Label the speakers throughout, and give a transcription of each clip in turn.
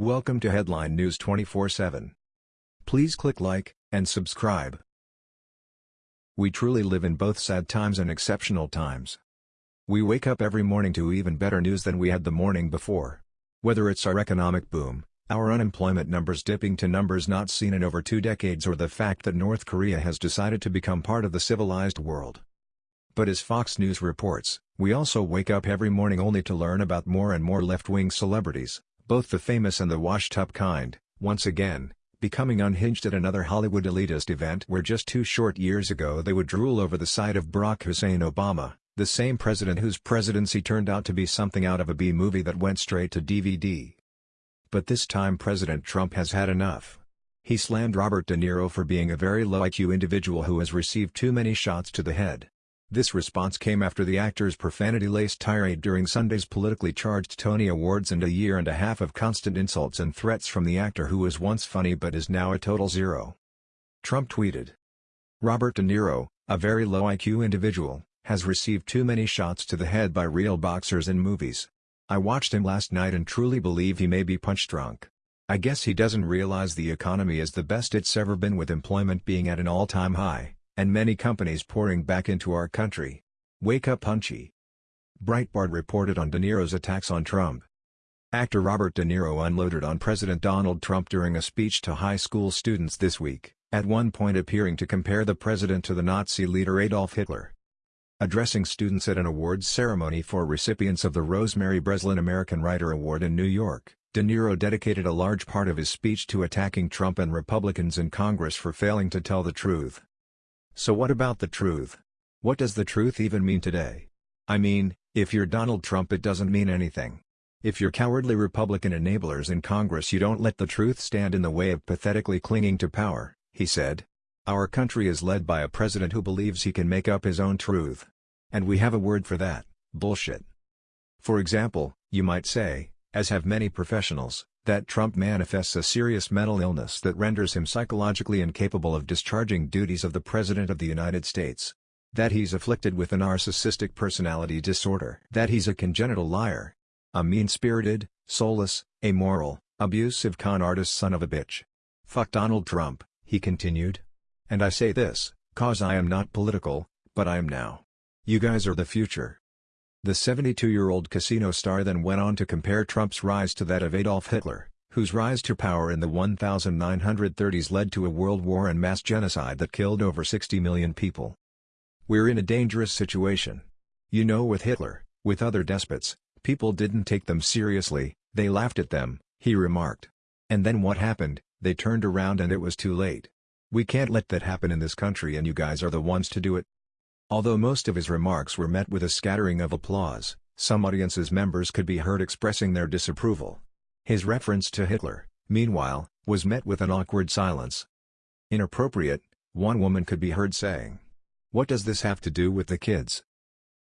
Speaker 1: Welcome to Headline News 24/7. Please click like and subscribe. We truly live in both sad times and exceptional times. We wake up every morning to even better news than we had the morning before. Whether it's our economic boom, our unemployment numbers dipping to numbers not seen in over two decades or the fact that North Korea has decided to become part of the civilized world. But as Fox News reports, we also wake up every morning only to learn about more and more left-wing celebrities, both the famous and the washed-up kind, once again, becoming unhinged at another Hollywood elitist event where just two short years ago they would drool over the sight of Barack Hussein Obama, the same president whose presidency turned out to be something out of a B-movie that went straight to DVD. But this time President Trump has had enough. He slammed Robert De Niro for being a very low IQ individual who has received too many shots to the head. This response came after the actor's profanity-laced tirade during Sunday's politically charged Tony Awards and a year and a half of constant insults and threats from the actor who was once funny but is now a total zero. Trump tweeted. Robert De Niro, a very low IQ individual, has received too many shots to the head by real boxers in movies. I watched him last night and truly believe he may be punch drunk. I guess he doesn't realize the economy is the best it's ever been with employment being at an all-time high, and many companies pouring back into our country. Wake up punchy. Breitbart reported on De Niro's attacks on Trump. Actor Robert De Niro unloaded on President Donald Trump during a speech to high school students this week, at one point appearing to compare the president to the Nazi leader Adolf Hitler. Addressing students at an awards ceremony for recipients of the Rosemary Breslin American Writer Award in New York, De Niro dedicated a large part of his speech to attacking Trump and Republicans in Congress for failing to tell the truth. So what about the truth? What does the truth even mean today? I mean, if you're Donald Trump it doesn't mean anything. If you're cowardly Republican enablers in Congress you don't let the truth stand in the way of pathetically clinging to power, he said. Our country is led by a president who believes he can make up his own truth. And we have a word for that, bullshit. For example, you might say, as have many professionals, that Trump manifests a serious mental illness that renders him psychologically incapable of discharging duties of the President of the United States. That he's afflicted with a narcissistic personality disorder. That he's a congenital liar. A mean-spirited, soulless, amoral, abusive con artist son of a bitch. Fuck Donald Trump, he continued. And I say this, cause I am not political, but I am now. You guys are the future. The 72-year-old casino star then went on to compare Trump's rise to that of Adolf Hitler, whose rise to power in the 1930s led to a world war and mass genocide that killed over 60 million people. We're in a dangerous situation. You know with Hitler, with other despots, people didn't take them seriously, they laughed at them, he remarked. And then what happened, they turned around and it was too late. We can't let that happen in this country and you guys are the ones to do it. Although most of his remarks were met with a scattering of applause, some audience's members could be heard expressing their disapproval. His reference to Hitler, meanwhile, was met with an awkward silence. Inappropriate, one woman could be heard saying. What does this have to do with the kids?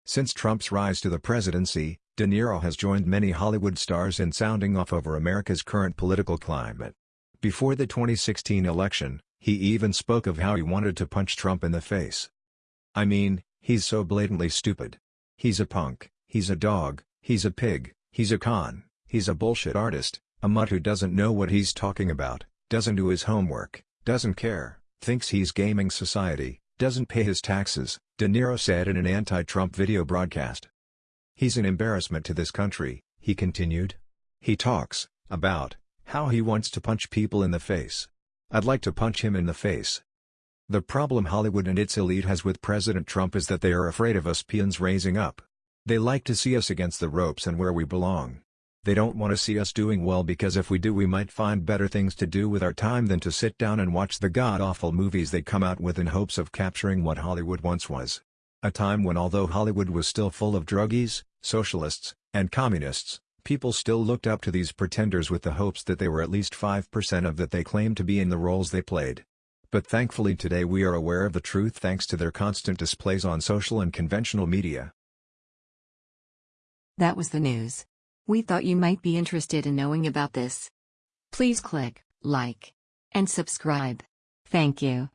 Speaker 1: Since Trump's rise to the presidency, De Niro has joined many Hollywood stars in sounding off over America's current political climate. Before the 2016 election, he even spoke of how he wanted to punch Trump in the face. I mean, he's so blatantly stupid. He's a punk, he's a dog, he's a pig, he's a con, he's a bullshit artist, a mutt who doesn't know what he's talking about, doesn't do his homework, doesn't care, thinks he's gaming society, doesn't pay his taxes, De Niro said in an anti-Trump video broadcast. He's an embarrassment to this country, he continued. He talks, about, how he wants to punch people in the face. I'd like to punch him in the face, the problem Hollywood and its elite has with President Trump is that they are afraid of us peons raising up. They like to see us against the ropes and where we belong. They don't want to see us doing well because if we do we might find better things to do with our time than to sit down and watch the god-awful movies they come out with in hopes of capturing what Hollywood once was. A time when although Hollywood was still full of druggies, socialists, and communists, people still looked up to these pretenders with the hopes that they were at least 5% of that they claimed to be in the roles they played. But thankfully today we are aware of the truth thanks to their constant displays on social and conventional media.
Speaker 2: That was the news. We thought you might be interested in knowing about this. Please click like and subscribe. Thank you.